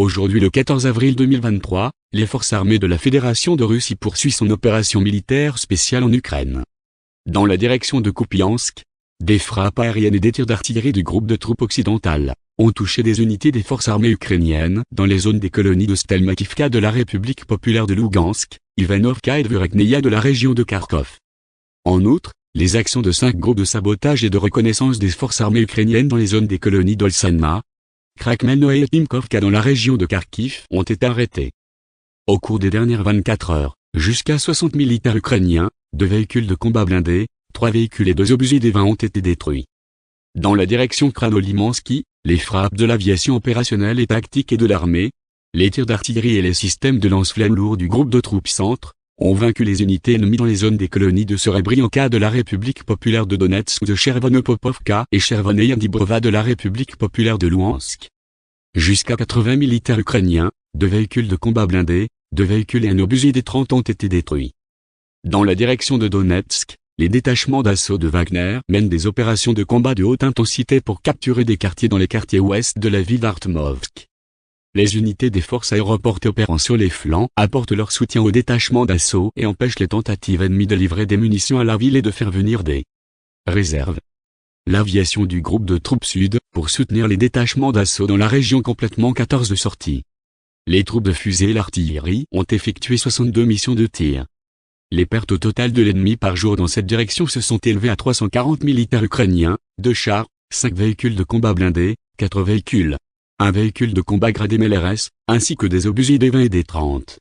Aujourd'hui le 14 avril 2023, les forces armées de la Fédération de Russie poursuivent son opération militaire spéciale en Ukraine. Dans la direction de Kupiansk, des frappes aériennes et des tirs d'artillerie du groupe de troupes occidentales ont touché des unités des forces armées ukrainiennes dans les zones des colonies de Stelmakivka de la République populaire de Lugansk, Ivanovka et Vurekneia de la région de Kharkov. En outre, les actions de cinq groupes de sabotage et de reconnaissance des forces armées ukrainiennes dans les zones des colonies d'Olsanma, Krakmelno et Timkovka dans la région de Kharkiv ont été arrêtés. Au cours des dernières 24 heures, jusqu'à 60 militaires ukrainiens, deux véhicules de combat blindés, trois véhicules et deux obus des 20 ont été détruits. Dans la direction Kranolimansky, les frappes de l'aviation opérationnelle et tactique et de l'armée, les tirs d'artillerie et les systèmes de lance-flammes lourds du groupe de troupes centres, ont vaincu les unités ennemies dans les zones des colonies de Serebrianka de la République populaire de Donetsk de Chervonopopovka et Chervoneia Dibrova de la République populaire de Luhansk. Jusqu'à 80 militaires ukrainiens, deux véhicules de combat blindés, deux véhicules et un obusier des 30 ont été détruits. Dans la direction de Donetsk, les détachements d'assaut de Wagner mènent des opérations de combat de haute intensité pour capturer des quartiers dans les quartiers ouest de la ville d'Artmovsk. Les unités des forces aéroportées opérant sur les flancs apportent leur soutien aux détachements d'assaut et empêchent les tentatives ennemies de livrer des munitions à la ville et de faire venir des réserves. L'aviation du groupe de troupes sud, pour soutenir les détachements d'assaut dans la région complètement 14 de sortie. Les troupes de fusée et l'artillerie ont effectué 62 missions de tir. Les pertes totales de l'ennemi par jour dans cette direction se sont élevées à 340 militaires ukrainiens, 2 chars, 5 véhicules de combat blindés, 4 véhicules, un véhicule de combat gradé MLRS, ainsi que des obusiers des 20 et des 30.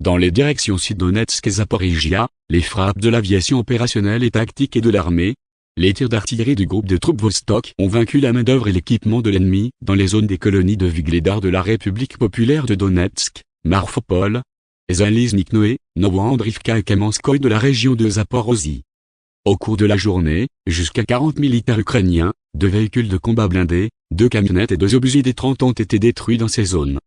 Dans les directions Sud-Donetsk et Zaporizhia, les frappes de l'aviation opérationnelle et tactique et de l'armée, les tirs d'artillerie du groupe de troupes Vostok ont vaincu la main-d'œuvre et l'équipement de l'ennemi dans les zones des colonies de Vigledar de la République populaire de Donetsk, Marfopol, Zalizniknoe, Novoandrivka et Kamenskoye de la région de Zaporozhye. Au cours de la journée, jusqu'à 40 militaires ukrainiens, deux véhicules de combat blindés, deux camionnettes et deux obusiers des 30 ont été détruits dans ces zones.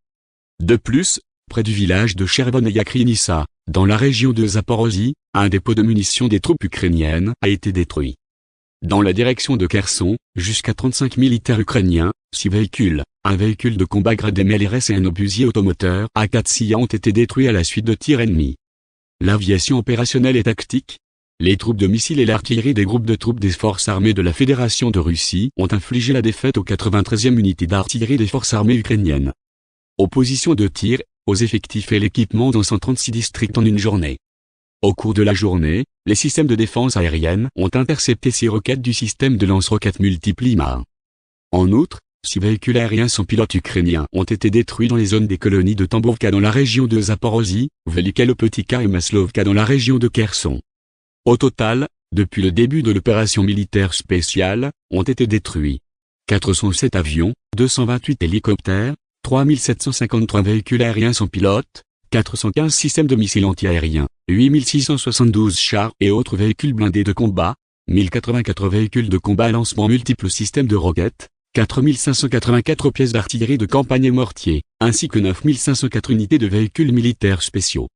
De plus, près du village de Chervon et Yakrinissa, dans la région de Zaporozhye, un dépôt de munitions des troupes ukrainiennes a été détruit. Dans la direction de Kherson, jusqu'à 35 militaires ukrainiens, 6 véhicules, un véhicule de combat gradé MLRS et un obusier automoteur A4 ont été détruits à la suite de tirs ennemis. L'aviation opérationnelle et tactique, les troupes de missiles et l'artillerie des groupes de troupes des forces armées de la Fédération de Russie ont infligé la défaite aux 93e unités d'artillerie des forces armées ukrainiennes. Opposition de tir, aux effectifs et l'équipement dans 136 districts en une journée. Au cours de la journée, les systèmes de défense aérienne ont intercepté six roquettes du système de lance-roquettes multiple IMA. En outre, six véhicules aériens sans pilote ukrainiens ont été détruits dans les zones des colonies de Tambovka dans la région de Zaporozhye, Velika Lopotika et Maslovka dans la région de Kherson. Au total, depuis le début de l'opération militaire spéciale, ont été détruits 407 avions, 228 hélicoptères, 3753 véhicules aériens sans pilote, 415 systèmes de missiles antiaériens, 8672 chars et autres véhicules blindés de combat, 1084 véhicules de combat à lancement multiples systèmes de roquettes, 4584 pièces d'artillerie de campagne et mortier, ainsi que 9504 unités de véhicules militaires spéciaux.